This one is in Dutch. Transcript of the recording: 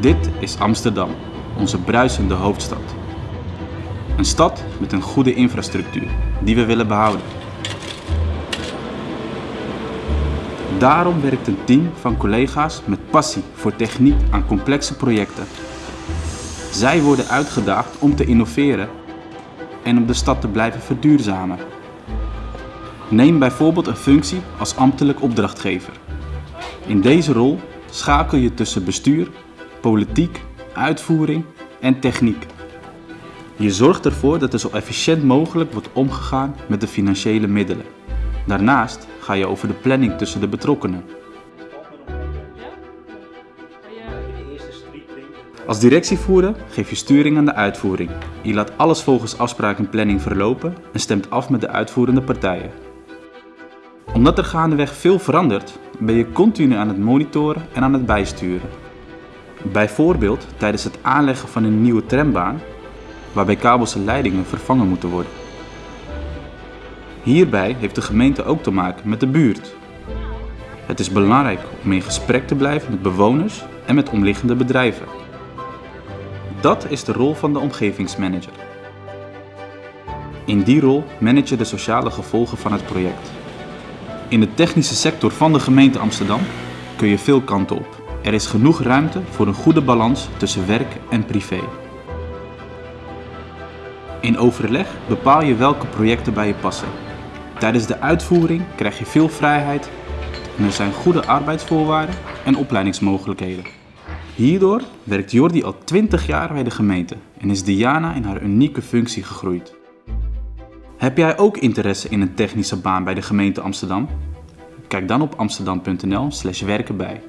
Dit is Amsterdam, onze bruisende hoofdstad. Een stad met een goede infrastructuur die we willen behouden. Daarom werkt een team van collega's met passie voor techniek aan complexe projecten. Zij worden uitgedaagd om te innoveren en om de stad te blijven verduurzamen. Neem bijvoorbeeld een functie als ambtelijk opdrachtgever. In deze rol schakel je tussen bestuur, politiek, uitvoering en techniek. Je zorgt ervoor dat er zo efficiënt mogelijk wordt omgegaan met de financiële middelen. Daarnaast ga je over de planning tussen de betrokkenen. Als directievoerder geef je sturing aan de uitvoering. Je laat alles volgens afspraak en planning verlopen en stemt af met de uitvoerende partijen. Omdat er gaandeweg veel verandert, ben je continu aan het monitoren en aan het bijsturen. Bijvoorbeeld tijdens het aanleggen van een nieuwe trambaan, waarbij kabels en leidingen vervangen moeten worden. Hierbij heeft de gemeente ook te maken met de buurt. Het is belangrijk om in gesprek te blijven met bewoners en met omliggende bedrijven. Dat is de rol van de omgevingsmanager. In die rol manage je de sociale gevolgen van het project. In de technische sector van de gemeente Amsterdam kun je veel kanten op. Er is genoeg ruimte voor een goede balans tussen werk en privé. In overleg bepaal je welke projecten bij je passen. Tijdens de uitvoering krijg je veel vrijheid en er zijn goede arbeidsvoorwaarden en opleidingsmogelijkheden. Hierdoor werkt Jordi al 20 jaar bij de gemeente en is Diana in haar unieke functie gegroeid. Heb jij ook interesse in een technische baan bij de gemeente Amsterdam? Kijk dan op amsterdam.nl/werken bij.